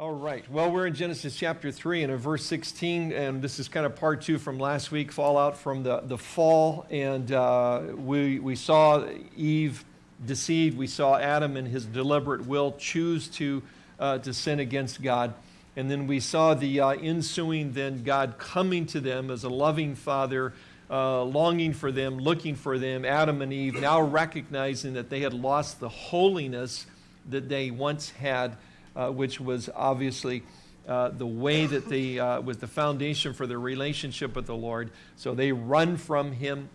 All right. Well, we're in Genesis chapter 3 and in verse 16, and this is kind of part two from last week, fallout from the, the fall. And uh, we, we saw Eve deceived. We saw Adam in his deliberate will choose to, uh, to sin against God. And then we saw the uh, ensuing, then God coming to them as a loving father, uh, longing for them, looking for them, Adam and Eve, now recognizing that they had lost the holiness that they once had uh, which was obviously uh, the way that they uh, was the foundation for their relationship with the Lord. So they run from Him,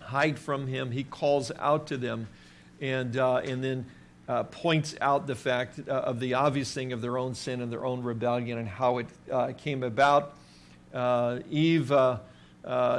hide from Him. He calls out to them, and uh, and then. Uh, points out the fact uh, of the obvious thing of their own sin and their own rebellion and how it came about. Eve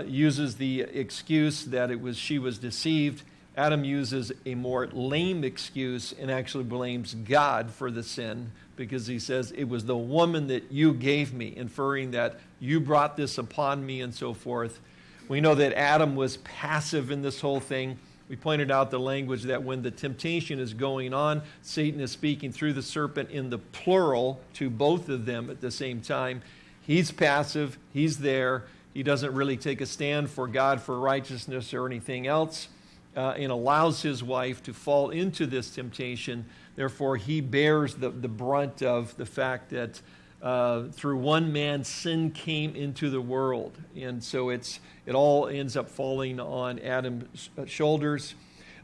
uses the excuse that it was she was deceived. Adam uses a more lame excuse and actually blames God for the sin because he says, It was the woman that you gave me, inferring that you brought this upon me and so forth. We know that Adam was passive in this whole thing. We pointed out the language that when the temptation is going on, Satan is speaking through the serpent in the plural to both of them at the same time. He's passive, he's there. He doesn't really take a stand for God, for righteousness, or anything else uh, and allows his wife to fall into this temptation. Therefore, he bears the, the brunt of the fact that uh, through one man sin came into the world. And so it's, it all ends up falling on Adam's uh, shoulders.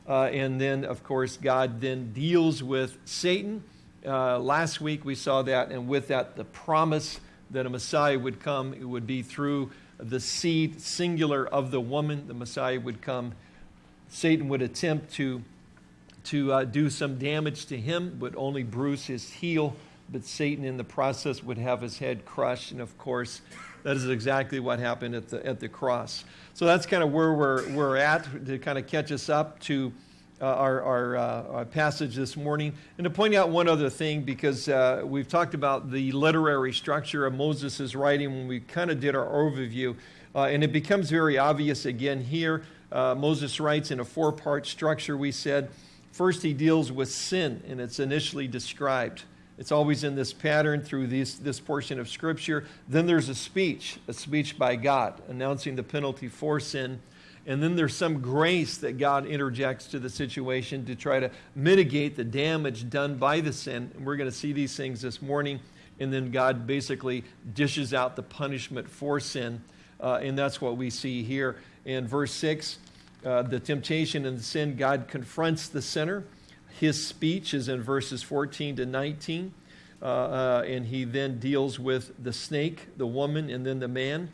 Uh, and then, of course, God then deals with Satan. Uh, last week we saw that, and with that, the promise that a Messiah would come. It would be through the seed, singular, of the woman. The Messiah would come Satan would attempt to, to uh, do some damage to him, would only bruise his heel, but Satan in the process would have his head crushed. And of course, that is exactly what happened at the, at the cross. So that's kind of where we're, we're at to kind of catch us up to uh, our, our, uh, our, passage this morning. And to point out one other thing, because uh, we've talked about the literary structure of Moses' writing when we kind of did our overview. Uh, and it becomes very obvious again here uh, Moses writes in a four part structure, we said. First, he deals with sin, and it's initially described. It's always in this pattern through this, this portion of Scripture. Then there's a speech, a speech by God, announcing the penalty for sin. And then there's some grace that God interjects to the situation to try to mitigate the damage done by the sin. And we're going to see these things this morning. And then God basically dishes out the punishment for sin. Uh, and that's what we see here in verse 6 uh, the temptation and the sin, God confronts the sinner. His speech is in verses 14 to 19. Uh, uh, and he then deals with the snake, the woman, and then the man.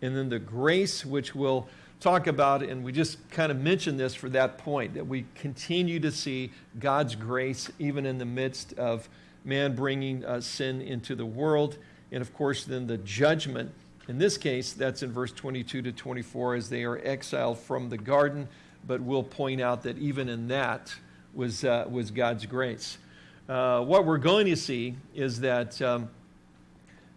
And then the grace, which we'll talk about, and we just kind of mention this for that point, that we continue to see God's grace even in the midst of man bringing uh, sin into the world. And of course, then the judgment in this case, that's in verse 22 to 24 as they are exiled from the garden, but we'll point out that even in that was, uh, was God's grace. Uh, what we're going to see is that um,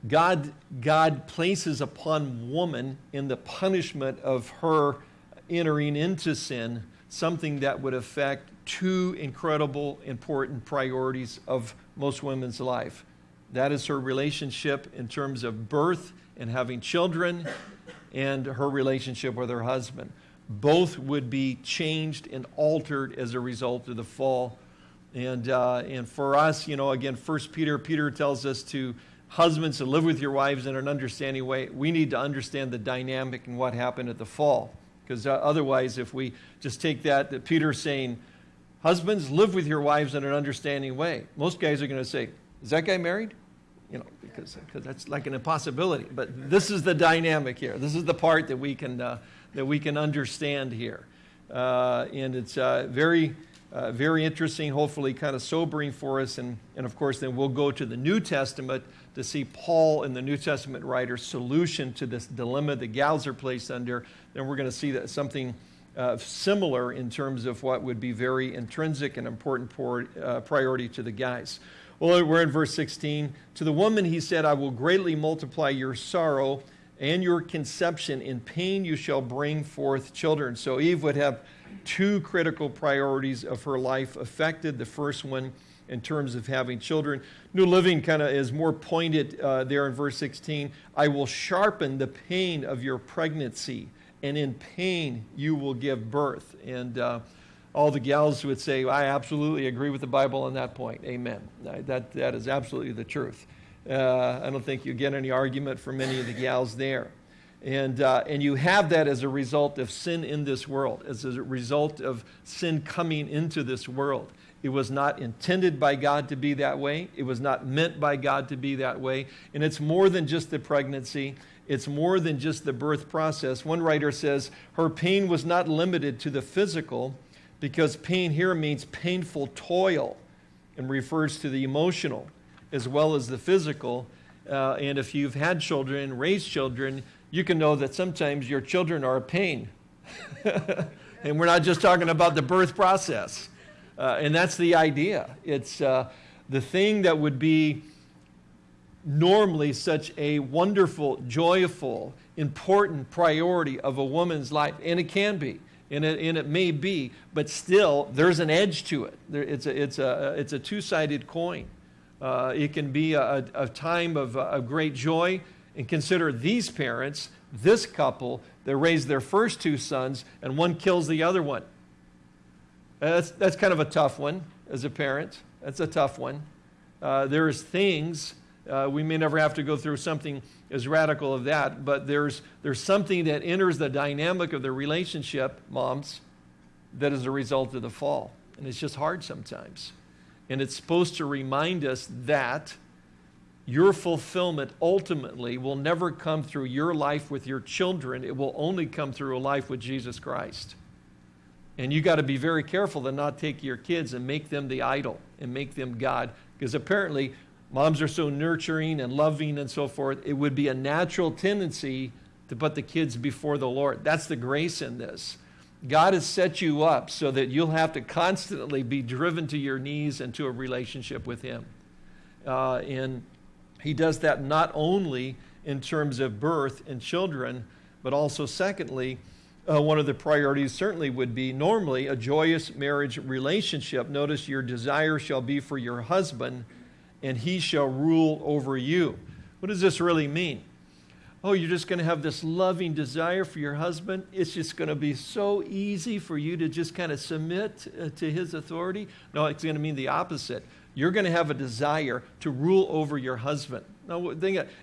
God, God places upon woman in the punishment of her entering into sin something that would affect two incredible, important priorities of most women's life. That is her relationship in terms of birth and having children and her relationship with her husband. Both would be changed and altered as a result of the fall. And, uh, and for us, you know, again, First Peter, Peter tells us to husbands to live with your wives in an understanding way. We need to understand the dynamic and what happened at the fall. Because uh, otherwise, if we just take that, that Peter's saying, husbands, live with your wives in an understanding way, most guys are going to say, is that guy married? You know, because, because that's like an impossibility. But this is the dynamic here. This is the part that we can, uh, that we can understand here. Uh, and it's uh, very, uh, very interesting, hopefully kind of sobering for us. And, and of course, then we'll go to the New Testament to see Paul and the New Testament writer's solution to this dilemma that gals are placed under. Then we're going to see that something uh, similar in terms of what would be very intrinsic and important por- uh, priority to the guys. Well, we're in verse 16. To the woman he said, I will greatly multiply your sorrow and your conception. In pain you shall bring forth children. So Eve would have two critical priorities of her life affected. The first one in terms of having children. New Living kind of is more pointed uh, there in verse 16. I will sharpen the pain of your pregnancy, and in pain you will give birth. And uh, all the gals would say, I absolutely agree with the Bible on that point. Amen. That, that is absolutely the truth. Uh, I don't think you get any argument from any of the gals there. And, uh, and you have that as a result of sin in this world, as a result of sin coming into this world. It was not intended by God to be that way. It was not meant by God to be that way. And it's more than just the pregnancy, it's more than just the birth process. One writer says her pain was not limited to the physical, because pain here means painful toil and refers to the emotional as well as the physical. Uh, and if you've had children, raised children, you can know that sometimes your children are a pain. and we're not just talking about the birth process. Uh, and that's the idea. It's uh, the thing that would be normally such a wonderful, joyful, important priority of a woman's life, and it can be and it, and it may be, but still, there's an edge to it. There, it's, a, it's, a, it's a two sided coin. Uh, it can be a, a time of, of great joy. And consider these parents, this couple, that raised their first two sons, and one kills the other one. That's, that's kind of a tough one as a parent. That's a tough one. Uh, there's things, uh, we may never have to go through something as radical of that, but there's, there's something that enters the dynamic of the relationship, moms, that is a result of the fall. And it's just hard sometimes. And it's supposed to remind us that your fulfillment ultimately will never come through your life with your children. It will only come through a life with Jesus Christ. And you got to be very careful to not take your kids and make them the idol and make them God. Because apparently, moms are so nurturing and loving and so forth, it would be a natural tendency to put the kids before the Lord. That's the grace in this. God has set you up so that you'll have to constantly be driven to your knees and to a relationship with Him. Uh, and He does that not only in terms of birth and children, but also, secondly, uh, one of the priorities certainly would be normally a joyous marriage relationship. Notice your desire shall be for your husband and he shall rule over you. What does this really mean? Oh, you're just going to have this loving desire for your husband. It's just going to be so easy for you to just kind of submit uh, to his authority. No, it's going to mean the opposite. You're going to have a desire to rule over your husband. Now,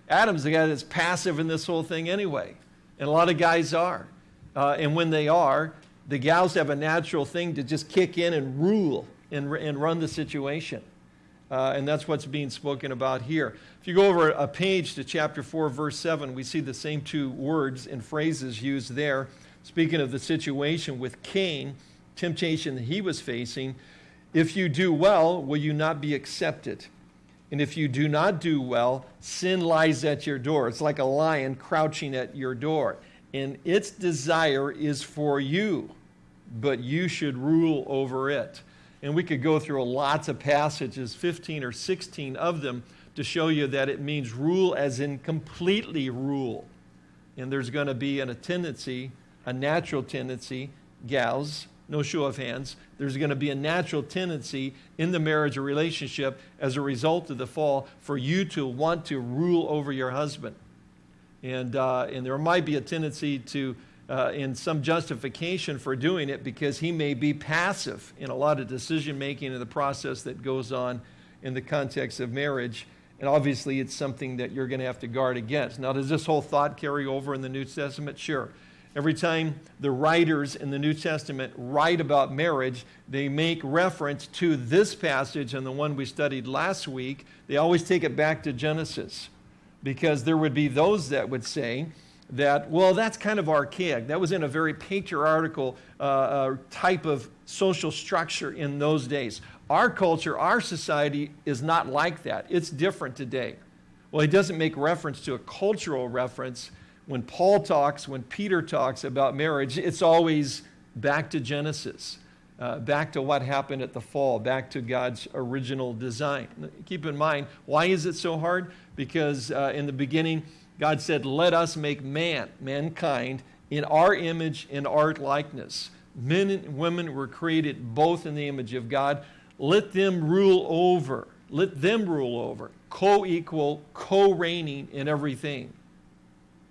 Adam's the guy that's passive in this whole thing anyway, and a lot of guys are. Uh, and when they are, the gals have a natural thing to just kick in and rule and, and run the situation. Uh, and that's what's being spoken about here. If you go over a page to chapter 4, verse 7, we see the same two words and phrases used there. Speaking of the situation with Cain, temptation that he was facing, if you do well, will you not be accepted? And if you do not do well, sin lies at your door. It's like a lion crouching at your door. And its desire is for you, but you should rule over it. And we could go through lots of passages, 15 or 16 of them, to show you that it means rule as in completely rule. And there's going to be an, a tendency, a natural tendency, gals, no show of hands, there's going to be a natural tendency in the marriage or relationship as a result of the fall for you to want to rule over your husband. And, uh, and there might be a tendency to uh, in some justification for doing it because he may be passive in a lot of decision making in the process that goes on in the context of marriage. And obviously, it's something that you're going to have to guard against. Now, does this whole thought carry over in the New Testament? Sure. Every time the writers in the New Testament write about marriage, they make reference to this passage and the one we studied last week. They always take it back to Genesis because there would be those that would say, that, well, that's kind of archaic. That was in a very patriarchal uh, uh, type of social structure in those days. Our culture, our society is not like that. It's different today. Well, he doesn't make reference to a cultural reference. When Paul talks, when Peter talks about marriage, it's always back to Genesis, uh, back to what happened at the fall, back to God's original design. Keep in mind, why is it so hard? Because uh, in the beginning, God said, Let us make man, mankind, in our image, and our likeness. Men and women were created both in the image of God. let them rule over. Let them rule over. Co equal, co reigning in everything.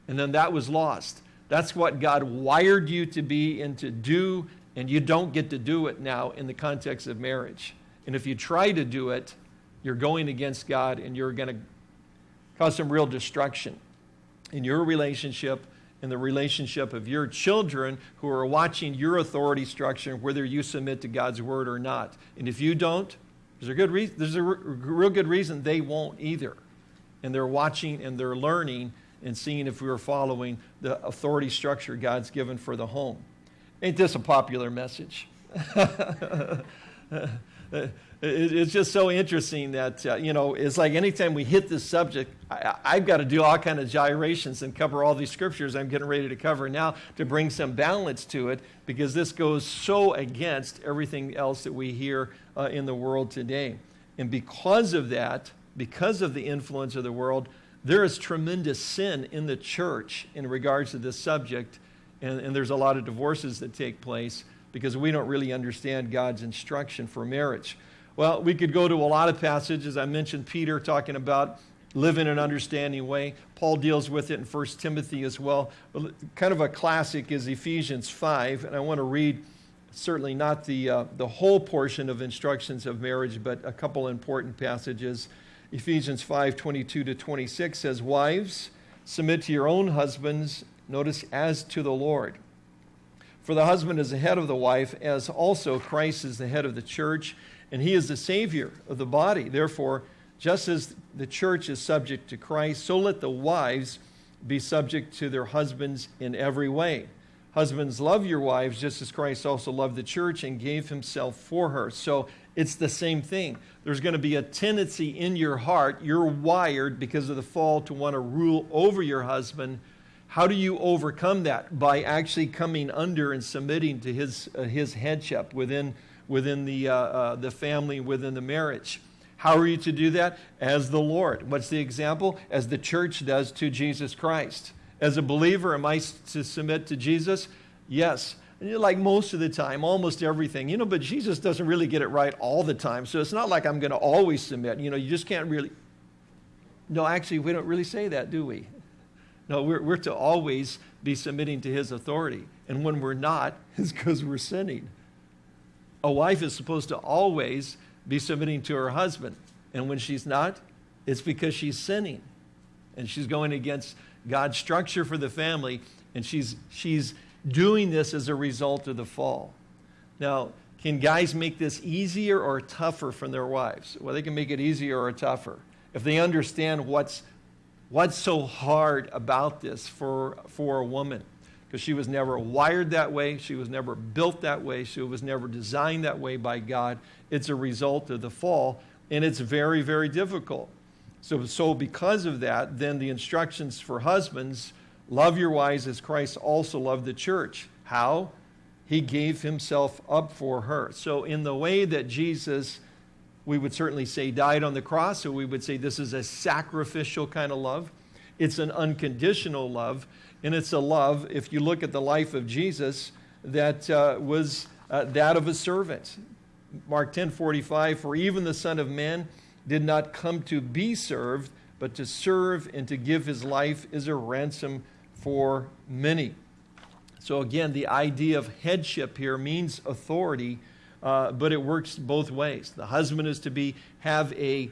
And then that was lost. That's what God wired you to be and to do, and you don't get to do it now in the context of marriage. And if you try to do it, you're going against God and you're going to cause some real destruction in your relationship in the relationship of your children who are watching your authority structure, whether you submit to God's word or not. And if you don't, there's a good reason, there's a real good reason they won't either. And they're watching and they're learning and seeing if we are following the authority structure God's given for the home. Ain't this a popular message? it's just so interesting that uh, you know it's like anytime we hit this subject I, have got to do all kind of gyrations and cover all these scriptures i'm getting ready to cover now to bring some balance to it because this goes so against everything else that we hear uh, in the world today. And because of that because of the influence of the world there is tremendous sin in the church in regards to this subject and, and there's a lot of divorces that take place because we don't really understand god's instruction for marriage well, we could go to a lot of passages. I mentioned Peter talking about live in an understanding way. Paul deals with it in 1 Timothy as well. Kind of a classic is Ephesians 5, and I want to read certainly not the, uh, the whole portion of instructions of marriage, but a couple important passages. Ephesians 5 22 to 26 says, Wives, submit to your own husbands, notice, as to the Lord. For the husband is the head of the wife, as also Christ is the head of the church and he is the Savior of the body. Therefore, just as the church is subject to Christ, so let the wives be subject to their husbands in every way. Husbands, love your wives just as Christ also loved the church and gave himself for her. So it's the same thing. There's going to be a tendency in your heart, you're wired because of the fall to want to rule over your husband. How do you overcome that? By actually coming under and submitting to his, uh, his headship within within the, uh, uh, the family, within the marriage. How are you to do that? As the Lord. What's the example? As the church does to Jesus Christ. As a believer, am I to submit to Jesus? Yes. Like most of the time, almost everything. You know, but Jesus doesn't really get it right all the time. So it's not like I'm going to always submit. You know, you just can't really. No, actually, we don't really say that, do we? No, we're, we're to always be submitting to his authority. And when we're not, it's because we're sinning a wife is supposed to always be submitting to her husband. And when she's not, it's because she's sinning. And she's going against God's structure for the family. And she's, she's doing this as a result of the fall. Now, can guys make this easier or tougher from their wives? Well, they can make it easier or tougher. If they understand what's, what's so hard about this for, for a woman because she was never wired that way. She was never built that way. She was never designed that way by God. It's a result of the fall, and it's very, very difficult. So, so because of that, then the instructions for husbands love your wives as Christ also loved the church. How? He gave himself up for her. So, in the way that Jesus, we would certainly say, died on the cross, so we would say this is a sacrificial kind of love. It's an unconditional love. And it's a love, if you look at the life of Jesus, that uh, was uh, that of a servant. Mark 10 45, for even the Son of Man did not come to be served, but to serve and to give his life as a ransom for many. So, again, the idea of headship here means authority, uh, but it works both ways. The husband is to be, have a,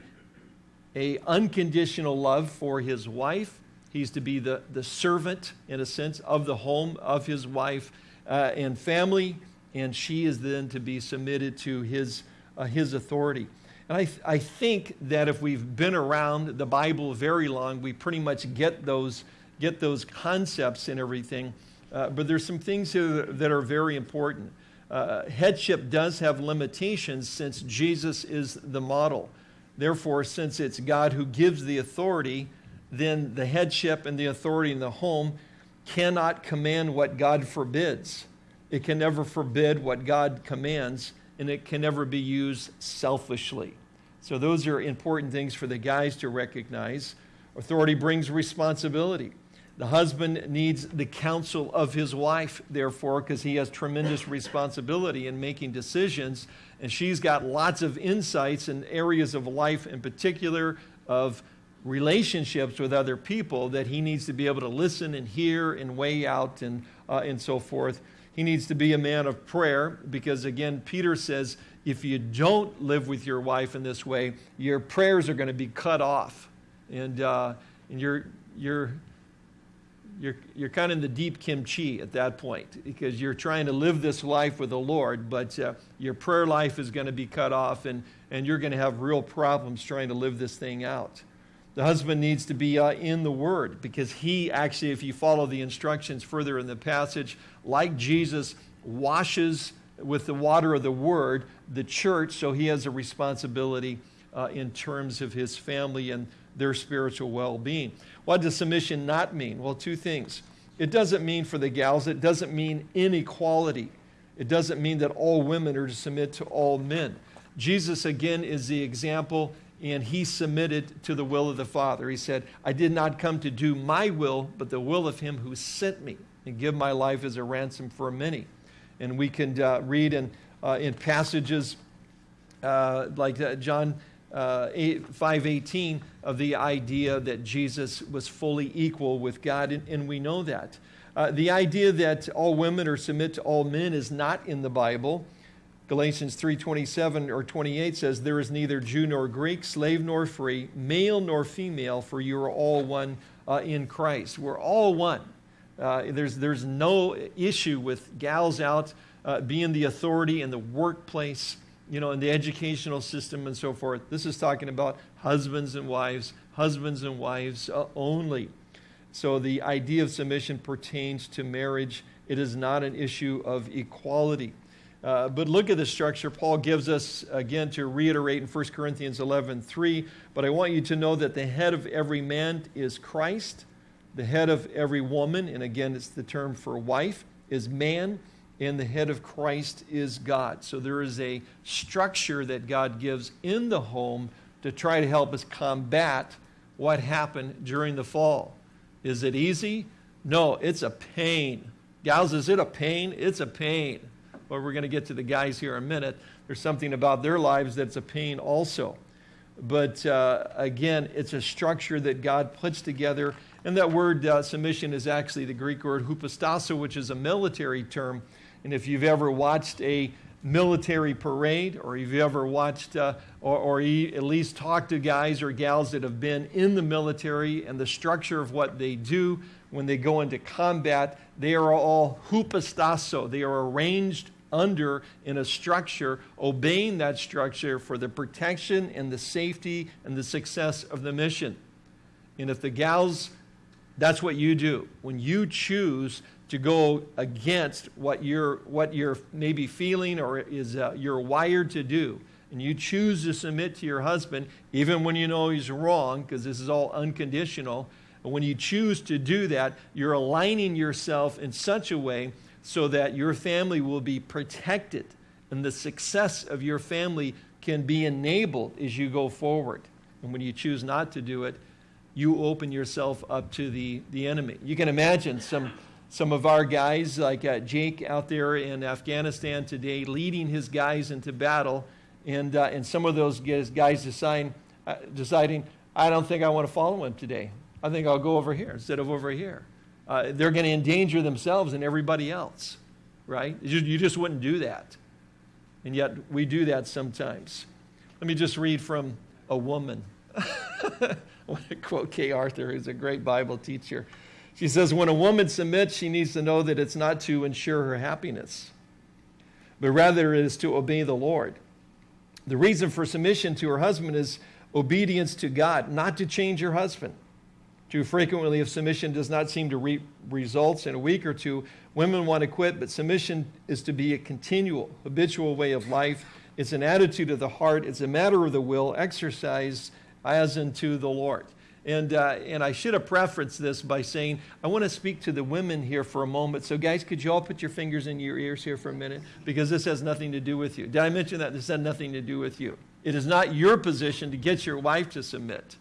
a unconditional love for his wife, He's to be the, the servant, in a sense, of the home of his wife uh, and family, and she is then to be submitted to his, uh, his authority. And I, th- I think that if we've been around the Bible very long, we pretty much get those, get those concepts and everything. Uh, but there's some things here that are very important. Uh, headship does have limitations since Jesus is the model. Therefore, since it's God who gives the authority, then the headship and the authority in the home cannot command what God forbids. It can never forbid what God commands, and it can never be used selfishly. So, those are important things for the guys to recognize. Authority brings responsibility. The husband needs the counsel of his wife, therefore, because he has tremendous responsibility in making decisions. And she's got lots of insights in areas of life, in particular of relationships with other people, that he needs to be able to listen and hear and weigh out and, uh, and so forth. He needs to be a man of prayer because, again, Peter says, if you don't live with your wife in this way, your prayers are going to be cut off. And, uh, and you're, you're, you're, you're kind of in the deep kimchi at that point because you're trying to live this life with the Lord, but uh, your prayer life is going to be cut off and, and you're going to have real problems trying to live this thing out. The husband needs to be uh, in the Word because he actually, if you follow the instructions further in the passage, like Jesus washes with the water of the Word the church, so he has a responsibility uh, in terms of his family and their spiritual well being. What does submission not mean? Well, two things. It doesn't mean for the gals, it doesn't mean inequality. It doesn't mean that all women are to submit to all men. Jesus, again, is the example, and he submitted to the will of the Father. He said, I did not come to do my will, but the will of him who sent me, and give my life as a ransom for many. And we can uh, read in, uh, in passages uh, like uh, John uh, 518 of the idea that Jesus was fully equal with God, and, and we know that. Uh, the idea that all women are submit to all men is not in the Bible. Galatians 3:27 or 28 says, "There is neither Jew nor Greek, slave nor free, male nor female, for you are all one uh, in Christ." We're all one. Uh, there's, there's no issue with gals out uh, being the authority in the workplace you know, in the educational system and so forth. This is talking about husbands and wives, husbands and wives uh, only. So the idea of submission pertains to marriage. It is not an issue of equality. Uh, but look at the structure Paul gives us, again, to reiterate in 1 Corinthians 11 3. But I want you to know that the head of every man is Christ, the head of every woman, and again, it's the term for wife, is man and the head of Christ is God. So there is a structure that God gives in the home to try to help us combat what happened during the fall. Is it easy? No, it's a pain. Gals, is it a pain? It's a pain. Well, we're going to get to the guys here in a minute. There's something about their lives that's a pain also. But uh, again, it's a structure that God puts together. And that word uh, submission is actually the Greek word hupostasso, which is a military term and if you've ever watched a military parade, or if you've ever watched uh, or, or at least talked to guys or gals that have been in the military and the structure of what they do when they go into combat, they are all hupostasso. They are arranged under in a structure, obeying that structure for the protection and the safety and the success of the mission. And if the gals, that's what you do. When you choose to go against what you're, what you're maybe feeling or is uh, you're wired to do, and you choose to submit to your husband, even when you know he's wrong, because this is all unconditional, and when you choose to do that, you're aligning yourself in such a way so that your family will be protected and the success of your family can be enabled as you go forward. And when you choose not to do it, you open yourself up to the, the enemy. You can imagine some some of our guys, like uh, Jake out there in Afghanistan today, leading his guys into battle, and, uh, and some of those guys decide, uh, deciding, I don't think I want to follow him today. I think I'll go over here instead of over here. Uh, they're going to endanger themselves and everybody else, right? You, you just wouldn't do that. And yet we do that sometimes. Let me just read from a woman. I want to quote Kay Arthur, who's a great Bible teacher. She says, when a woman submits, she needs to know that it's not to ensure her happiness, but rather it is to obey the Lord. The reason for submission to her husband is obedience to God, not to change your husband. Too frequently, if submission does not seem to reap results in a week or two, women want to quit, but submission is to be a continual, habitual way of life. It's an attitude of the heart, it's a matter of the will, exercised as unto the Lord. And, uh, and I should have prefaced this by saying, I want to speak to the women here for a moment. So, guys, could you all put your fingers in your ears here for a minute? Because this has nothing to do with you. Did I mention that? This had nothing to do with you. It is not your position to get your wife to submit.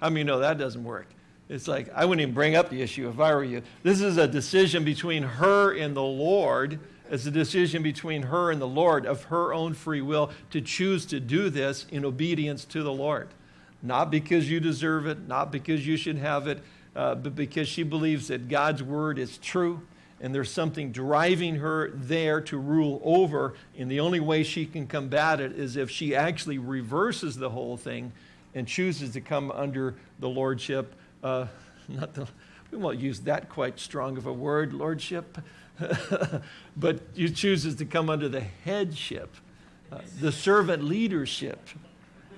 How many know that doesn't work? It's like, I wouldn't even bring up the issue if I were you. This is a decision between her and the Lord. It's a decision between her and the Lord of her own free will to choose to do this in obedience to the Lord. Not because you deserve it, not because you should have it, uh, but because she believes that God's word is true and there's something driving her there to rule over. And the only way she can combat it is if she actually reverses the whole thing and chooses to come under the lordship. Uh, not the, we won't use that quite strong of a word, lordship, but you chooses to come under the headship, uh, the servant leadership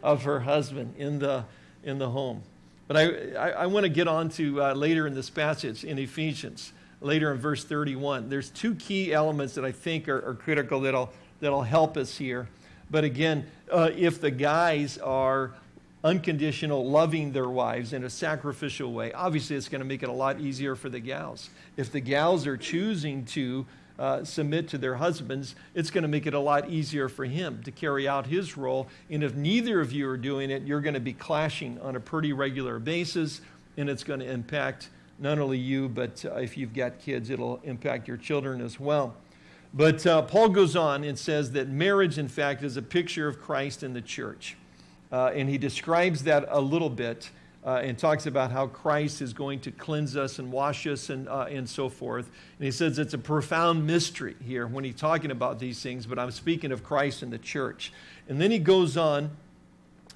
of her husband in the, in the home. But I, I, I want to get on to uh, later in this passage in Ephesians later in verse 31. There's two key elements that I think are, are critical that'll, that'll help us here. But again, uh, if the guys are unconditional, loving their wives in a sacrificial way, obviously it's going to make it a lot easier for the gals. If the gals are choosing to uh, submit to their husbands, it's going to make it a lot easier for him to carry out his role. And if neither of you are doing it, you're going to be clashing on a pretty regular basis, and it's going to impact not only you, but uh, if you've got kids, it'll impact your children as well. But uh, Paul goes on and says that marriage, in fact, is a picture of Christ in the church. Uh, and he describes that a little bit uh, and talks about how Christ is going to cleanse us and wash us and, uh, and so forth. And he says it's a profound mystery here when he's talking about these things, but I'm speaking of Christ and the church. And then he goes on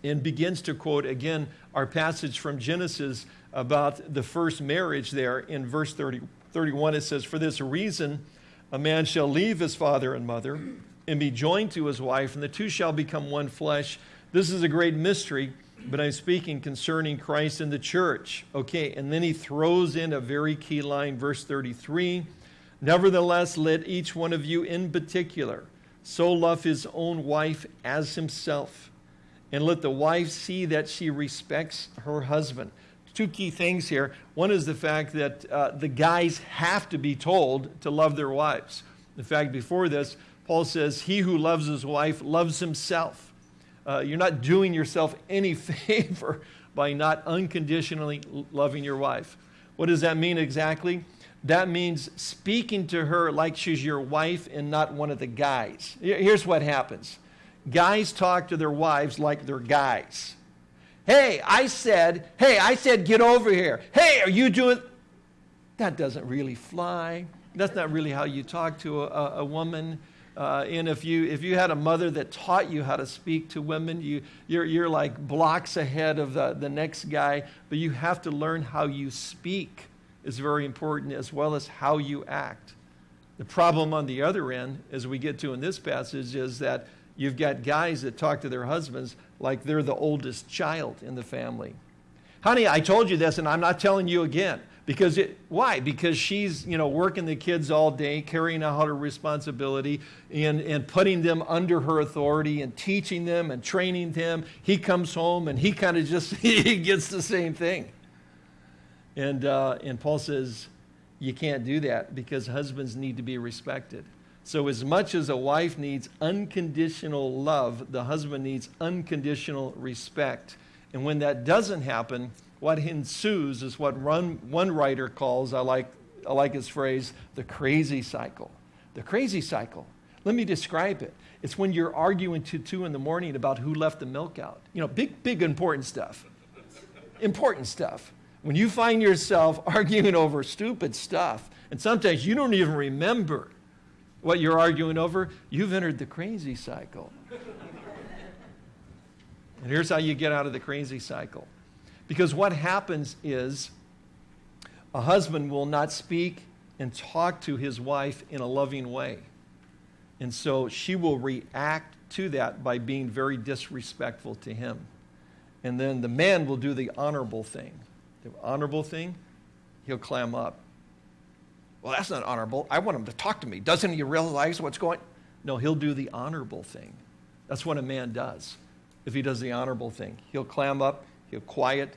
and begins to quote again our passage from Genesis about the first marriage there in verse 30, 31. It says, For this reason, a man shall leave his father and mother and be joined to his wife, and the two shall become one flesh. This is a great mystery, but I'm speaking concerning Christ and the church. Okay, and then he throws in a very key line, verse 33. Nevertheless, let each one of you in particular so love his own wife as himself, and let the wife see that she respects her husband two key things here. One is the fact that uh, the guys have to be told to love their wives. In fact, before this, Paul says, He who loves his wife loves himself. Uh, you're not doing yourself any favor by not unconditionally loving your wife. What does that mean exactly? That means speaking to her like she's your wife and not one of the guys. Here's what happens guys talk to their wives like they're guys. Hey, I said, hey, I said, get over here. Hey, are you doing? That doesn't really fly. That's not really how you talk to a, a woman. Uh, and if you, if you had a mother that taught you how to speak to women, you, you're, you're like blocks ahead of the, the next guy. But you have to learn how you speak is very important as well as how you act. The problem on the other end, as we get to in this passage, is that you've got guys that talk to their husbands like they're the oldest child in the family. Honey, I told you this and I'm not telling you again. Because it, why? Because she's, you know, working the kids all day, carrying out her responsibility and, and putting them under her authority and teaching them and training them. He comes home and he kind of just, he gets the same thing. And, uh, and Paul says, you can't do that because husbands need to be respected. So, as much as a wife needs unconditional love, the husband needs unconditional respect. And when that doesn't happen, what ensues is what one, one writer calls, I like, I like his phrase, the crazy cycle. The crazy cycle. Let me describe it. It's when you're arguing to two in the morning about who left the milk out. You know, big, big important stuff. important stuff. When you find yourself arguing over stupid stuff, and sometimes you don't even remember what you're arguing over, you've entered the crazy cycle. and here's how you get out of the crazy cycle. Because what happens is a husband will not speak and talk to his wife in a loving way. And so she will react to that by being very disrespectful to him. And then the man will do the honorable thing. The honorable thing, he'll clam up. Well, that's not honorable. I want him to talk to me. Doesn't he realize what's going No, he'll do the honorable thing. That's what a man does. If he does the honorable thing, he'll clam up, he'll quiet,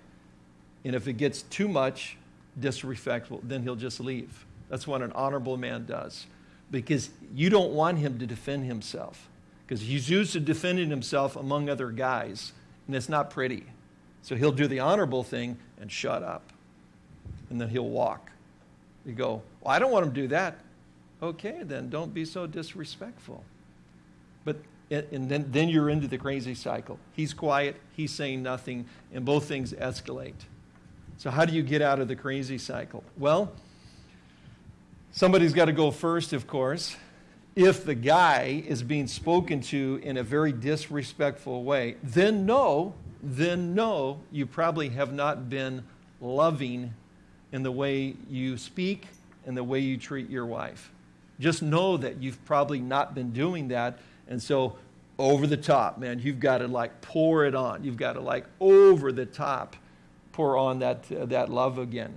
and if it gets too much disrespectful, then he'll just leave. That's what an honorable man does. Because you don't want him to defend himself. Because he's used to defending himself among other guys, and it's not pretty. So he'll do the honorable thing and shut up. and then he'll walk. You go, well, I don't want him to do that. Okay, then don't be so disrespectful. But and then, then you're into the crazy cycle. He's quiet, he's saying nothing, and both things escalate. So, how do you get out of the crazy cycle? Well, somebody's got to go first, of course. If the guy is being spoken to in a very disrespectful way, then no, then no, you probably have not been loving in the way you speak and the way you treat your wife. Just know that you've probably not been doing that. And so, over the top, man, you've got to like pour it on. You've got to like over the top pour on that, uh, that love again.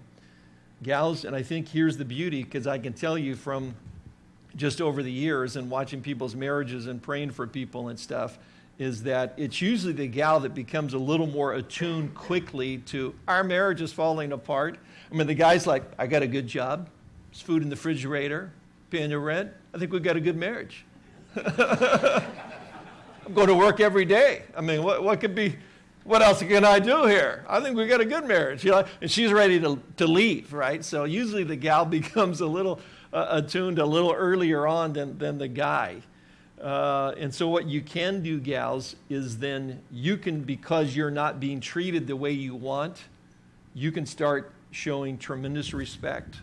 Gals, and I think here's the beauty because I can tell you from just over the years and watching people's marriages and praying for people and stuff is that it's usually the gal that becomes a little more attuned quickly to our marriage is falling apart. I mean, the guy's like, I got a good job, there's food in the refrigerator, paying the rent. I think we've got a good marriage. I'm going to work every day. I mean, what, what could be what else can I do here? I think we got a good marriage. You know? And she's ready to, to leave, right? So usually the gal becomes a little uh, attuned a little earlier on than, than the guy. Uh, and so what you can do, gals, is then you can, because you're not being treated the way you want, you can start showing tremendous respect.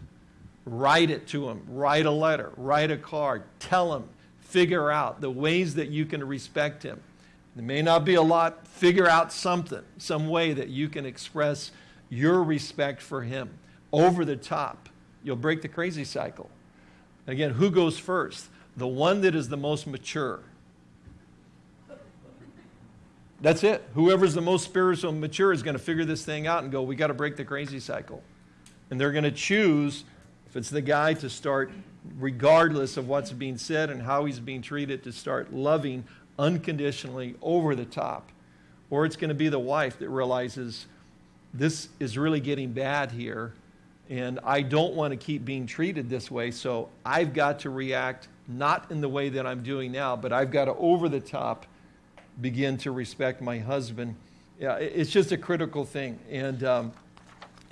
Write it to him. Write a letter. Write a card. Tell him. Figure out the ways that you can respect him. There may not be a lot. Figure out something, some way that you can express your respect for him over the top. You'll break the crazy cycle. Again, who goes first? The one that is the most mature. That's it. Whoever's the most spiritual and mature is going to figure this thing out and go, we got to break the crazy cycle. And they're going to choose, if it's the guy, to start, regardless of what's being said and how he's being treated, to start loving unconditionally over the top. Or it's going to be the wife that realizes this is really getting bad here and I don't want to keep being treated this way, so I've got to react not in the way that I'm doing now, but I've got to over the top begin to respect my husband. Yeah, it's just a critical thing, and um,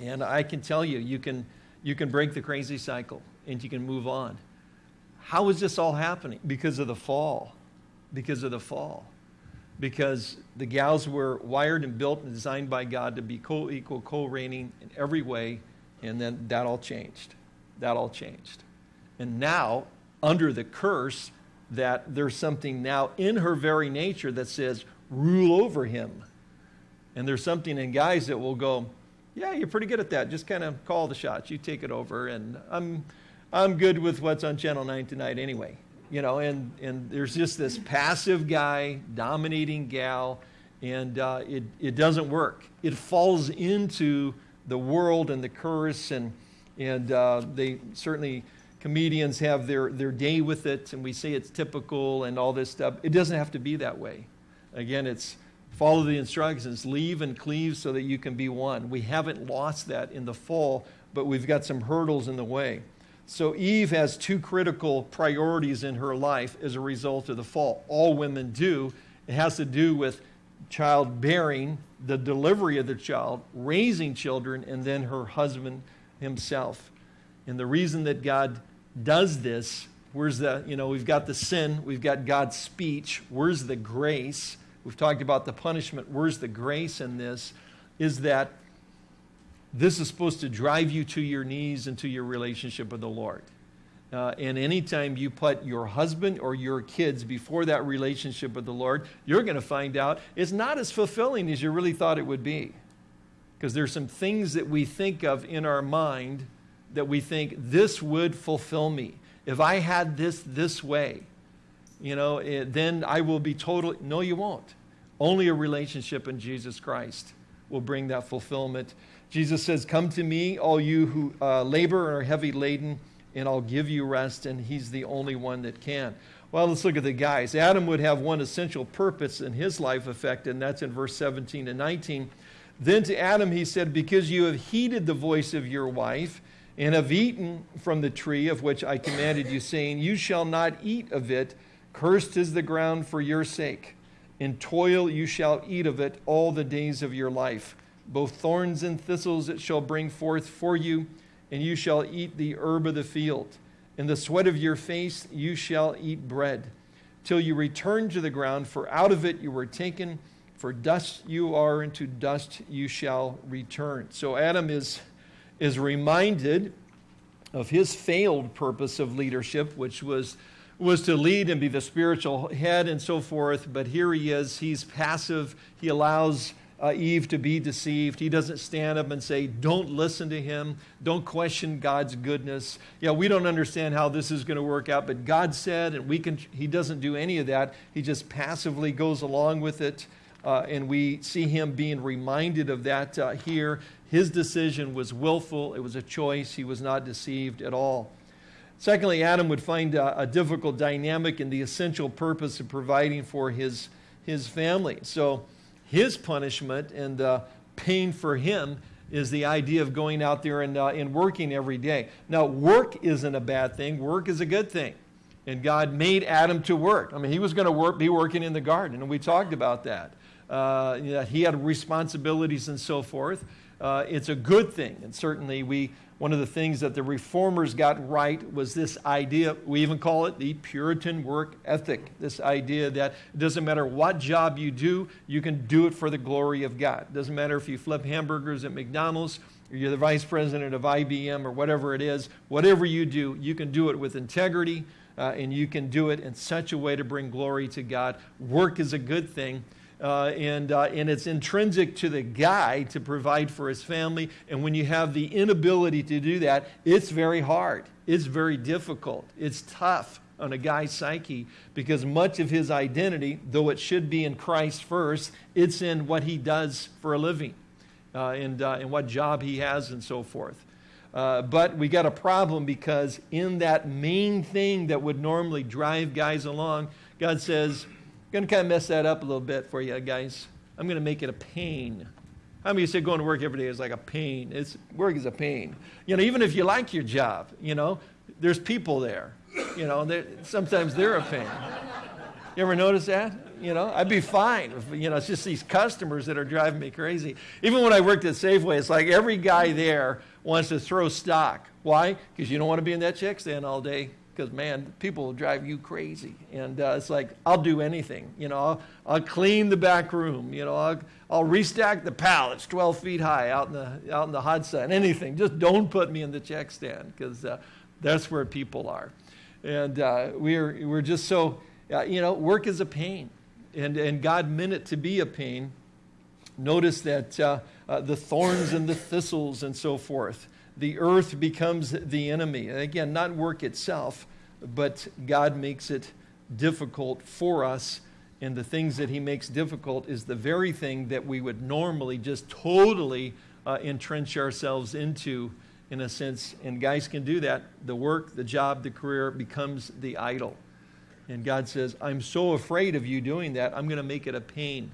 and I can tell you, you can you can break the crazy cycle and you can move on. How is this all happening? Because of the fall because of the fall. Because the gals were wired and built and designed by God to be co equal, co reigning in every way, and then that all changed. That all changed. And now, under the curse, that there's something now in her very nature that says, rule over him. And there's something in guys that will go, yeah, you're pretty good at that. Just kind of call the shots. You take it over. And I'm, I'm good with what's on Channel 9 tonight anyway you know, and, and there's just this passive guy dominating gal, and uh, it, it doesn't work. It falls into the world and the curse, and, and uh, they certainly, comedians have their, their day with it, and we say it's typical and all this stuff. It doesn't have to be that way. Again, it's follow the instructions, leave and cleave so that you can be one. We haven't lost that in the fall, but we've got some hurdles in the way. So Eve has two critical priorities in her life as a result of the fall. All women do. It has to do with childbearing, the delivery of the child, raising children, and then her husband himself. And the reason that God does this, where's the, you know, we've got the sin, we've got God's speech, where's the grace? We've talked about the punishment, where's the grace in this? Is that this is supposed to drive you to your knees and to your relationship with the Lord. Uh, and anytime you put your husband or your kids before that relationship with the Lord, you're going to find out it's not as fulfilling as you really thought it would be. Because there's some things that we think of in our mind that we think this would fulfill me. If I had this this way, you know, it, eh, then I will be totally. No, you won't. Only a relationship in Jesus Christ will bring that fulfillment Jesus says, Come to me, all you who uh, labor and are heavy laden, and I'll give you rest. And he's the only one that can. Well, let's look at the guys. Adam would have one essential purpose in his life affected, and that's in verse 17 and 19. Then to Adam he said, Because you have heeded the voice of your wife, and have eaten from the tree of which I commanded you, saying, You shall not eat of it. Cursed is the ground for your sake. In toil you shall eat of it all the days of your life. Both thorns and thistles it shall bring forth for you, and you shall eat the herb of the field. In the sweat of your face you shall eat bread, till you return to the ground, for out of it you were taken, for dust you are, and to dust you shall return. So Adam is, is reminded of his failed purpose of leadership, which was, was to lead and be the spiritual head and so forth. But here he is, he's passive, he allows uh, Eve to be deceived. He doesn't stand up and say, Don't listen to him. Don't question God's goodness. Yeah, we don't understand how this is going to work out, but God said, and we can, he doesn't do any of that. He just passively goes along with it. Uh, and we see him being reminded of that uh, here. His decision was willful, it was a choice. He was not deceived at all. Secondly, Adam would find a, a difficult dynamic in the essential purpose of providing for his, his family. So, his punishment and uh, pain for him is the idea of going out there and, uh, and working every day. Now, work isn't a bad thing, work is a good thing. And God made Adam to work. I mean, he was going to work, be working in the garden, and we talked about that. Uh, you know, he had responsibilities and so forth. Uh, it's a good thing, and certainly we one of the things that the reformers got right was this idea, we even call it the Puritan work ethic. This idea that it doesn't matter what job you do, you can do it for the glory of God. It doesn't matter if you flip hamburgers at McDonald's, or you're the vice president of IBM, or whatever it is. Whatever you do, you can do it with integrity, uh, and you can do it in such a way to bring glory to God. Work is a good thing. Uh, and, uh, and it's intrinsic to the guy to provide for his family. And when you have the inability to do that, it's very hard. It's very difficult. It's tough on a guy's psyche because much of his identity, though it should be in Christ first, it's in what he does for a living uh, and, uh, and what job he has and so forth. Uh, but we got a problem because in that main thing that would normally drive guys along, God says, going to kind of mess that up a little bit for you guys. I'm going to make it a pain. How many of you say going to work every day is like a pain? It's, work is a pain. You know, even if you like your job, you know, there's people there. You know, sometimes they're a pain. You ever notice that? You know, I'd be fine. If, you know, it's just these customers that are driving me crazy. Even when I worked at Safeway, it's like every guy there wants to throw stock. Why? Because you don't want to be in that check stand all day because man, people will drive you crazy. And uh, it's like, I'll do anything. You know, I'll, I'll, clean the back room. You know, I'll, I'll restack the pallets 12 feet high out in the, out in the hot sun, anything. Just don't put me in the check stand because uh, that's where people are. And uh, we're, we're just so, uh, you know, work is a pain. And, and God meant it to be a pain. Notice that uh, uh, the thorns and the thistles and so forth the earth becomes the enemy. And again, not work itself, but God makes it difficult for us. And the things that He makes difficult is the very thing that we would normally just totally uh, entrench ourselves into, in a sense. And guys can do that. The work, the job, the career becomes the idol. And God says, I'm so afraid of you doing that, I'm going to make it a pain.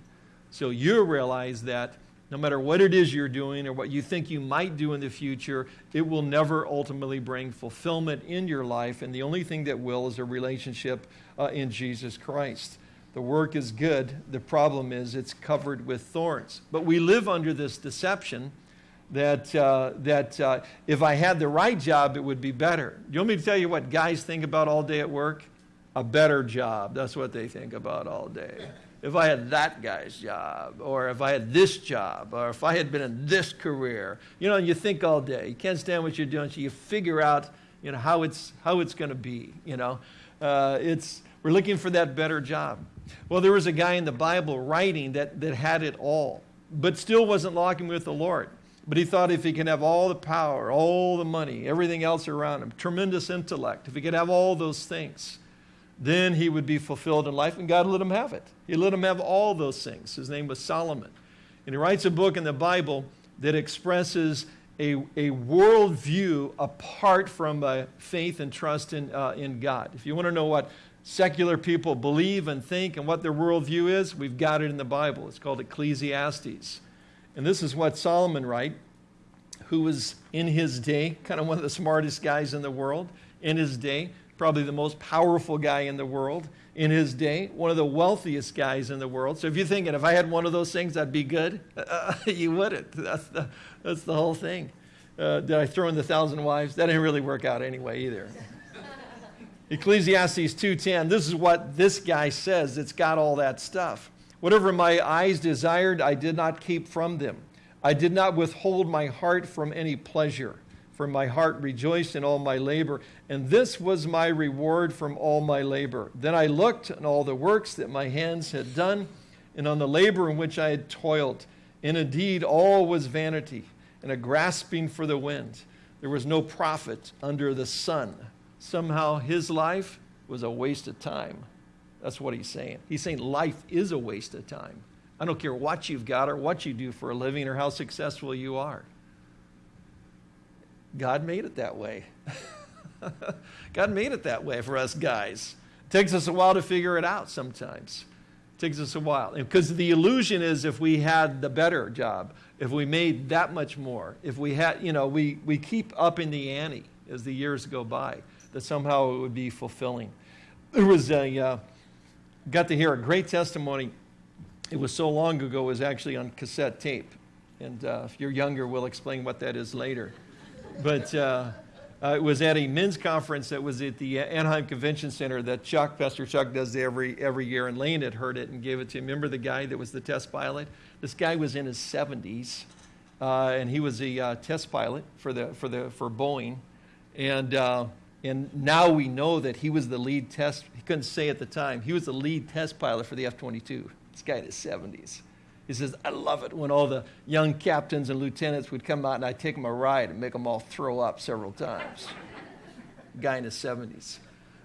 So you realize that no matter what it is you're doing or what you think you might do in the future, it will never ultimately bring fulfillment in your life. And the only thing that will is a relationship uh, in Jesus Christ. The work is good. The problem is it's covered with thorns. But we live under this deception that, uh, that uh, if I had the right job, it would be better. You want me to tell you what guys think about all day at work? A better job. That's what they think about all day if I had that guy's job, or if I had this job, or if I had been in this career. You know, and you think all day. You can't stand what you're doing, so you figure out, you know, how it's, how it's going to be, you know. Uh, it's, we're looking for that better job. Well, there was a guy in the Bible writing that, that had it all, but still wasn't walking with the Lord. But he thought if he could have all the power, all the money, everything else around him, tremendous intellect, if he could have all those things, then he would be fulfilled in life, and God let him have it. He let him have all those things. His name was Solomon. And he writes a book in the Bible that expresses a, a worldview apart from a faith and trust in, uh, in God. If you want to know what secular people believe and think and what their worldview is, we've got it in the Bible. It's called Ecclesiastes. And this is what Solomon writes, who was in his day kind of one of the smartest guys in the world in his day probably the most powerful guy in the world in his day, one of the wealthiest guys in the world. So if you're thinking, if I had one of those things, I'd be good, uh, you wouldn't. That's the, that's the whole thing. Uh, did I throw in the thousand wives? That didn't really work out anyway either. Ecclesiastes 2:10. This is what this guy says. It's got all that stuff. Whatever my eyes desired, I did not keep from them. I did not withhold my heart from any pleasure, for my heart rejoiced in all my labor, and this was my reward from all my labor. Then I looked on all the works that my hands had done, and on the labor in which I had toiled. And indeed, all was vanity and a grasping for the wind. There was no profit under the sun somehow his life was a waste of time. That's what he's saying. He's saying life is a waste of time. I don't care what you've got or what you do for a living or how successful you are. God made it that way. God made it that way for us guys. It takes us a while to figure it out sometimes. It takes us a while. Because the illusion is if we had the better job, if we made that much more, if we had, you know, we, we keep up in the ante as the years go by that somehow it would be fulfilling. There was a, uh, got to hear a great testimony. It was so long ago, it was actually on cassette tape. And uh, if you're younger, we'll explain what that is later. But uh, uh, it was at a men's conference that was at the Anaheim Convention Center that Chuck, Pastor Chuck, does every, every year. And Lane had heard it and gave it to him. Remember the guy that was the test pilot? This guy was in his 70s, uh, and he was a uh, test pilot for, the, for, the, for Boeing. And uh, and now we know that he was the lead test, he couldn't say at the time, he was the lead test pilot for the F 22. This guy in his 70s. He says, I love it when all the young captains and lieutenants would come out and I'd take them a ride and make them all throw up several times. guy in his 70s.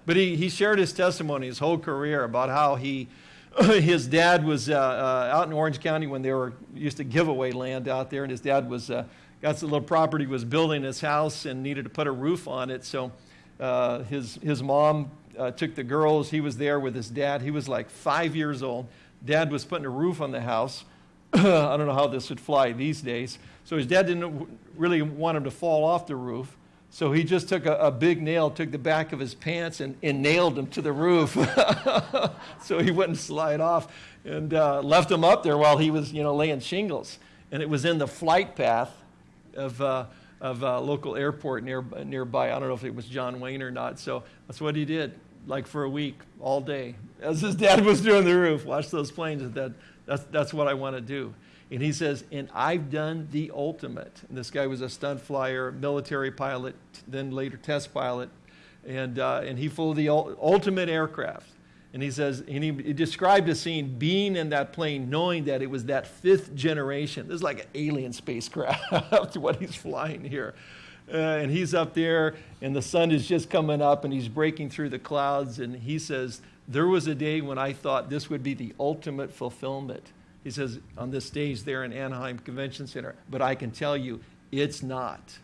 But he, he shared his testimony, his whole career, about how he, his dad was uh, uh, out in Orange County when they were used to give away land out there, and his dad was uh, got some little property, was building his house and needed to put a roof on it. So uh, his, his mom uh, took the girls. He was there with his dad. He was like five years old. Dad was putting a roof on the house. I don't know how this would fly these days. So his dad didn't really want him to fall off the roof. So he just took a, a big nail, took the back of his pants, and, and nailed him to the roof so he wouldn't slide off, and uh, left him up there while he was, you know, laying shingles. And it was in the flight path of uh, of a local airport near, nearby. I don't know if it was John Wayne or not. So that's what he did, like for a week, all day. As his dad was doing the roof, watch those planes. That, that's, that's what I want to do. And he says, and I've done the ultimate. And this guy was a stunt flyer, military pilot, then later test pilot. And, uh, and he flew the ultimate aircraft. And he says, and he, he, described a scene being in that plane, knowing that it was that fifth generation. This is like an alien spacecraft, what he's flying here. Uh, and he's up there, and the sun is just coming up, and he's breaking through the clouds. And he says, There was a day when I thought this would be the ultimate fulfillment. He says, on this stage there in Anaheim Convention Center. But I can tell you, it's not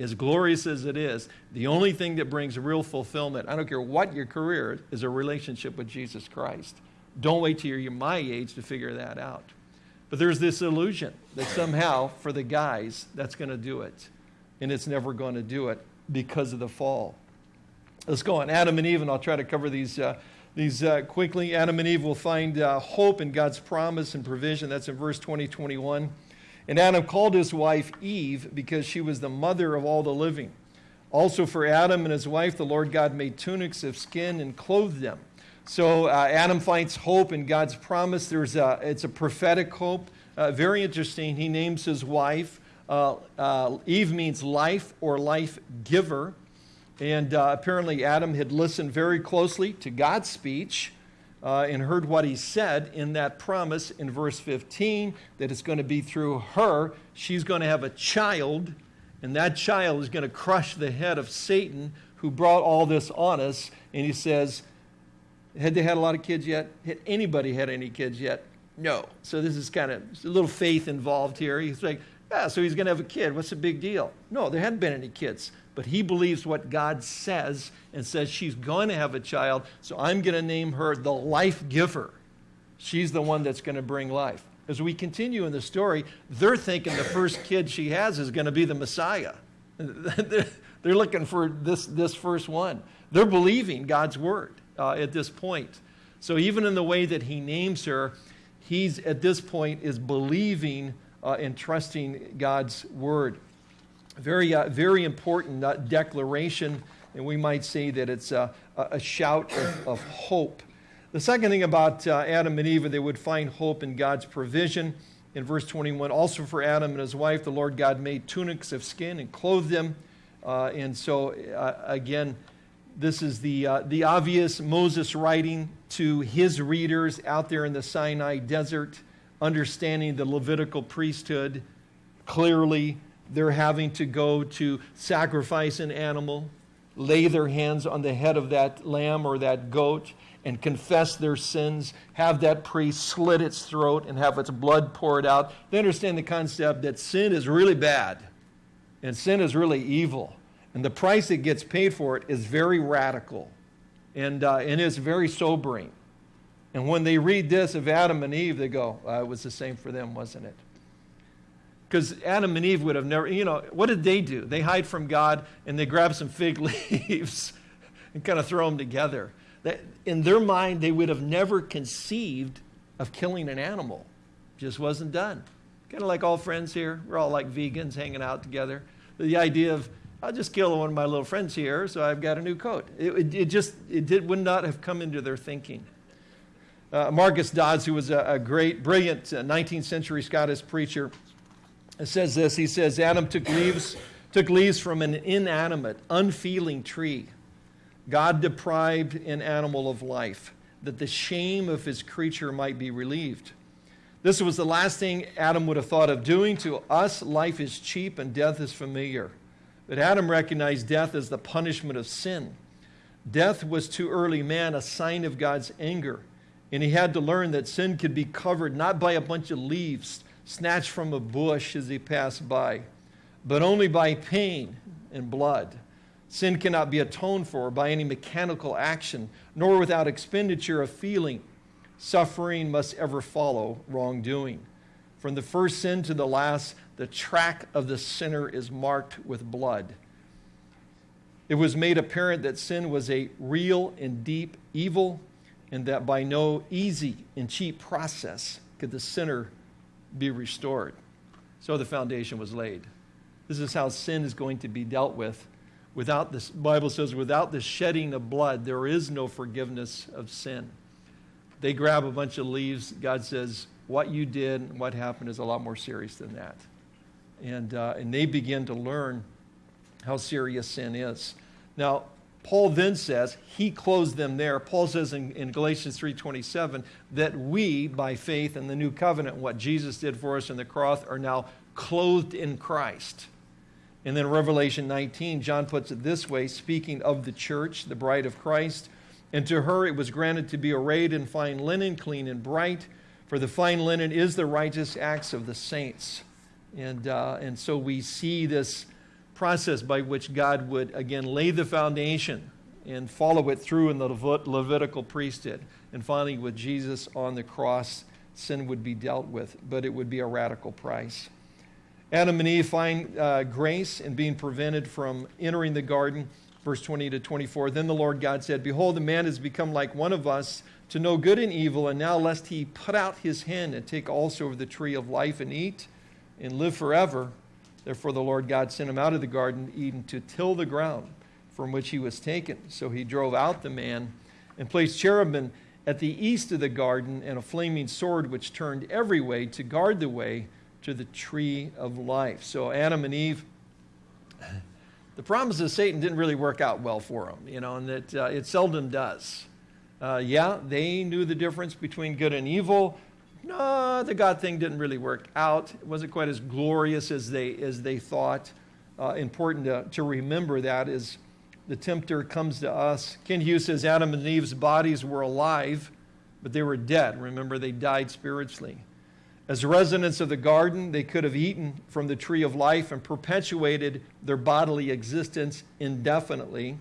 as glorious as it is, the only thing that brings real fulfillment, I don't care what your career is, is a relationship with Jesus Christ. Don't wait till you're my age to figure that out. But there's this illusion that somehow, for the guys, that's going to do it. And it's never going to do it because of the fall. Let's go on. Adam and Eve, and I'll try to cover these, uh, these uh, quickly. Adam and Eve will find uh, hope in God's promise and provision. That's in verse 20, 21. And Adam called his wife Eve because she was the mother of all the living. Also, for Adam and his wife, the Lord God made tunics of skin and clothed them. So uh, Adam finds hope in God's promise. There's a, it's a prophetic hope. Uh, very interesting. He names his wife. Uh, uh Eve means life or life giver. And uh, apparently, Adam had listened very closely to God's speech uh, and heard what he said in that promise in verse 15 that it's going to be through her. She's going to have a child, and that child is going to crush the head of Satan who brought all this on us. And he says, Had they had a lot of kids yet? Had anybody had any kids yet? No. So this is kind of a little faith involved here. He's like, yeah, so he's going to have a kid. What's the big deal? No, there hadn't been any kids but he believes what God says and says she's going to have a child, so I'm going to name her the life giver. She's the one that's going to bring life. As we continue in the story, they're thinking the first kid she has is going to be the Messiah. they're looking for this, this first one. They're believing God's word uh, at this point. So even in the way that he names her, he's at this point is believing uh, and trusting God's word. Very, uh, very important uh, declaration, and we might say that it's a, a shout of, of, hope. The second thing about uh, Adam and Eve, they would find hope in God's provision. In verse 21, also for Adam and his wife, the Lord God made tunics of skin and clothed them. Uh, and so, uh, again, this is the, uh, the obvious Moses writing to his readers out there in the Sinai desert, understanding the Levitical priesthood. Clearly, they're having to go to sacrifice an animal, lay their hands on the head of that lamb or that goat, and confess their sins, have that priest slit its throat and have its blood poured out. They understand the concept that sin is really bad and sin is really evil. And the price that gets paid for it is very radical and, uh, and is very sobering. And when they read this of Adam and Eve, they go, it was the same for them, wasn't it? Because Adam and Eve would have never, you know, what did they do? They hide from God and they grab some fig leaves and kind of throw them together. That, in their mind, they would have never conceived of killing an animal. Just wasn't done. Kind of like all friends here. We're all like vegans hanging out together. The idea of I'll just kill one of my little friends here, so I've got a new coat. It, it, it just it did, would not have come into their thinking. Uh, Marcus Dods, who was a, a great, brilliant 19th uh, century Scottish preacher, says this. He says, Adam took leaves, took leaves from an inanimate, unfeeling tree. God deprived an animal of life, that the shame of his creature might be relieved. This was the last thing Adam would have thought of doing. To us, life is cheap and death is familiar. But Adam recognized death as the punishment of sin. Death was to early man a sign of God's anger. And he had to learn that sin could be covered not by a bunch of leaves snatched from a bush as he passed by, but only by pain and blood. Sin cannot be atoned for by any mechanical action, nor without expenditure of feeling. Suffering must ever follow wrongdoing. From the first sin to the last, the track of the sinner is marked with blood. It was made apparent that sin was a real and deep evil, and that by no easy and cheap process could the sinner be restored. So the foundation was laid. This is how sin is going to be dealt with. Without this, Bible says, without the shedding of blood, there is no forgiveness of sin. They grab a bunch of leaves. God says, what you did and what happened is a lot more serious than that. And, uh, and they begin to learn how serious sin is. Now, Paul then says, he closed them there. Paul says in, in Galatians 3.27 that we, by faith in the new covenant, what Jesus did for us in the cross, are now clothed in Christ. And then Revelation 19, John puts it this way, speaking of the church, the bride of Christ, and to her it was granted to be arrayed in fine linen, clean and bright, for the fine linen is the righteous acts of the saints. And, uh, and so we see this process by which God would, again, lay the foundation and follow it through in the Levitical priesthood. And finally, with Jesus on the cross, sin would be dealt with, but it would be a radical price. Adam and Eve find uh, grace in being prevented from entering the garden. Verse 20 to 24. Then the Lord God said, Behold, the man has become like one of us to know good and evil, and now lest he put out his hand and take also of the tree of life and eat and live forever. Therefore, the Lord God sent him out of the garden Eden to till the ground from which he was taken. So he drove out the man and placed cherubim at the east of the garden and a flaming sword which turned every way to guard the way to the tree of life. So Adam and Eve, the promise of Satan didn't really work out well for them, you know, and that uh, it seldom does. Uh, yeah, they knew the difference between good and evil. No, the God thing didn't really work out. It wasn't quite as glorious as they, as they thought. Uh, important to, to remember that is the tempter comes to us. Kent Hughes says Adam and Eve's bodies were alive, but they were dead. Remember, they died spiritually. As residents of the garden, they could have eaten from the tree of life and perpetuated their bodily existence indefinitely.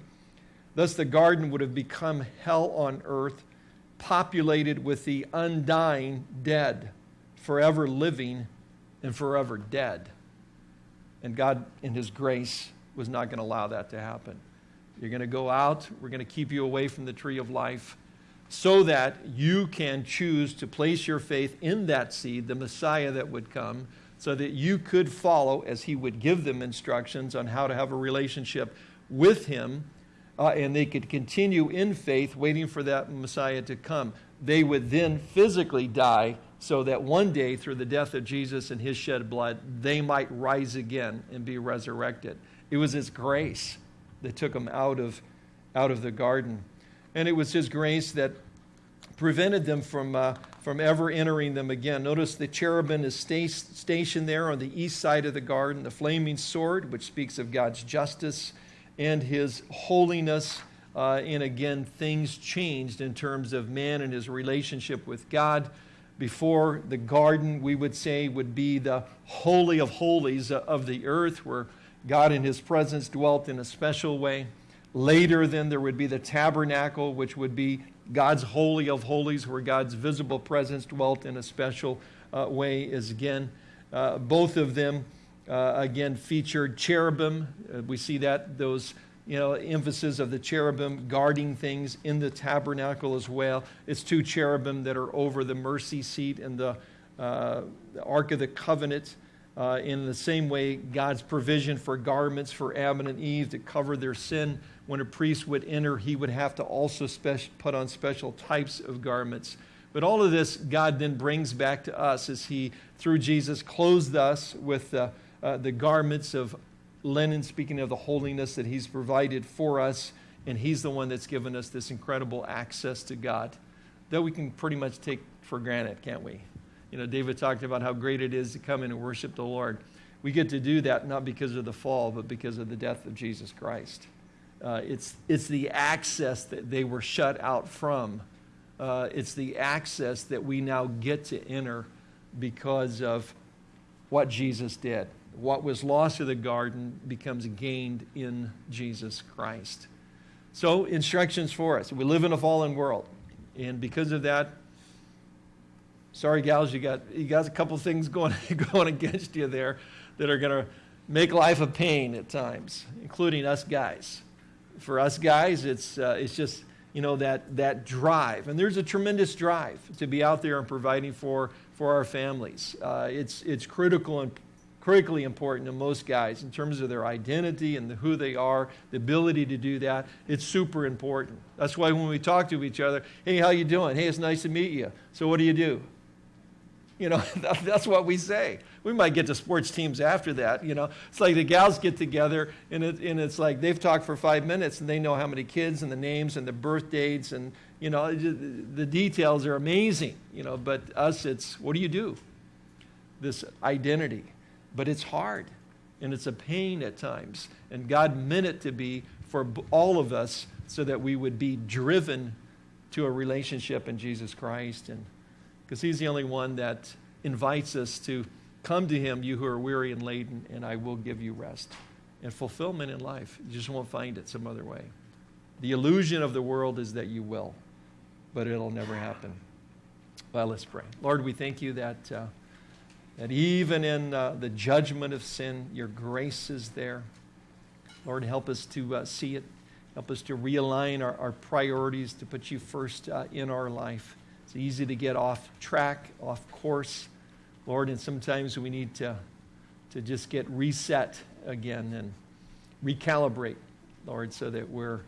Thus, the garden would have become hell on earth, populated with the undying dead, forever living and forever dead. And God, in His grace, was not going to allow that to happen. You're going to go out, we're going to keep you away from the tree of life. so that you can choose to place your faith in that seed, the Messiah that would come, so that you could follow as he would give them instructions on how to have a relationship with him, uh, and they could continue in faith, waiting for that Messiah to come. They would then physically die so that one day, through the death of Jesus and his shed blood, they might rise again and be resurrected. It was his grace that took them out of, out of the garden. And it was his grace that prevented them from, uh, from ever entering them again. Notice the cherubim is sta- stationed there on the east side of the garden, the flaming sword, which speaks of God's justice and his holiness. Uh, and again, things changed in terms of man and his relationship with God. Before the garden, we would say, would be the holy of holies of the earth, where God in his presence dwelt in a special way. Later, then, there would be the tabernacle, which would be God's holy of holies, where God's visible presence dwelt in a special uh, way, is again, uh, both of them, uh, again, featured cherubim. Uh, we see that, those, you know, emphasis of the cherubim guarding things in the tabernacle as well. It's two cherubim that are over the mercy seat and the, uh, the Ark of the Covenant. Uh, in the same way, God's provision for garments for Adam and Eve to cover their sin. When a priest would enter, he would have to also put on special types of garments. But all of this, God then brings back to us as He, through Jesus, clothed us with the, uh, the garments of linen, speaking of the holiness that He's provided for us. And He's the one that's given us this incredible access to God that we can pretty much take for granted, can't we? You know, David talked about how great it is to come in and worship the Lord. We get to do that not because of the fall, but because of the death of Jesus Christ. Uh, it's, it's the access that they were shut out from. Uh, it's the access that we now get to enter because of what Jesus did. What was lost in the garden becomes gained in Jesus Christ. So, instructions for us. We live in a fallen world. And because of that, sorry, gals, you got, you got a couple things going, going against you there that are going to make life a pain at times, including us guys. For us guys, it's, uh, it's just, you know, that, that drive. And there's a tremendous drive to be out there and providing for, for our families. Uh, it's, it's critical and critically important to most guys in terms of their identity and the, who they are, the ability to do that. It's super important. That's why when we talk to each other, hey, how you doing? Hey, it's nice to meet you. So what do you do? You know, that's what we say. We might get to sports teams after that. You know, it's like the gals get together and, it, and it's like they've talked for five minutes and they know how many kids and the names and the birth dates and, you know, the details are amazing. You know, but us, it's what do you do? This identity. But it's hard and it's a pain at times. And God meant it to be for all of us so that we would be driven to a relationship in Jesus Christ and because he's the only one that invites us to come to him, you who are weary and laden, and I will give you rest. And fulfillment in life, you just won't find it some other way. The illusion of the world is that you will, but it'll never happen. Well, let's pray. Lord, we thank you that, uh, that even in uh, the judgment of sin, your grace is there. Lord, help us to uh, see it. Help us to realign our, our priorities, to put you first uh, in our life. It's easy to get off track, off course, Lord, and sometimes we need to, to just get reset again and recalibrate, Lord, so that we're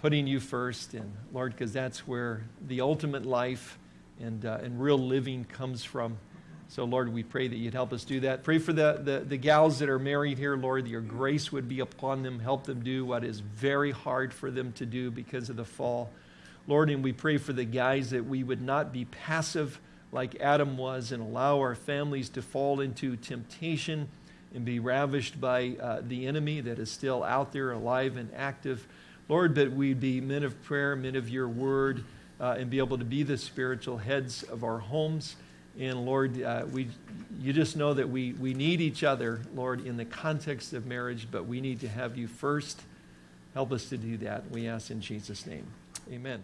putting you first. And Lord, because that's where the ultimate life and, uh, and real living comes from. So, Lord, we pray that you'd help us do that. Pray for the, the, the gals that are married here, Lord, that your grace would be upon them. Help them do what is very hard for them to do because of the fall. Lord, and we pray for the guys that we would not be passive like Adam was and allow our families to fall into temptation and be ravished by uh, the enemy that is still out there alive and active. Lord, but we'd be men of prayer, men of your word, uh, and be able to be the spiritual heads of our homes. And Lord, uh, we, you just know that we, we need each other, Lord, in the context of marriage, but we need to have you first. Help us to do that. We ask in Jesus' name. Amen.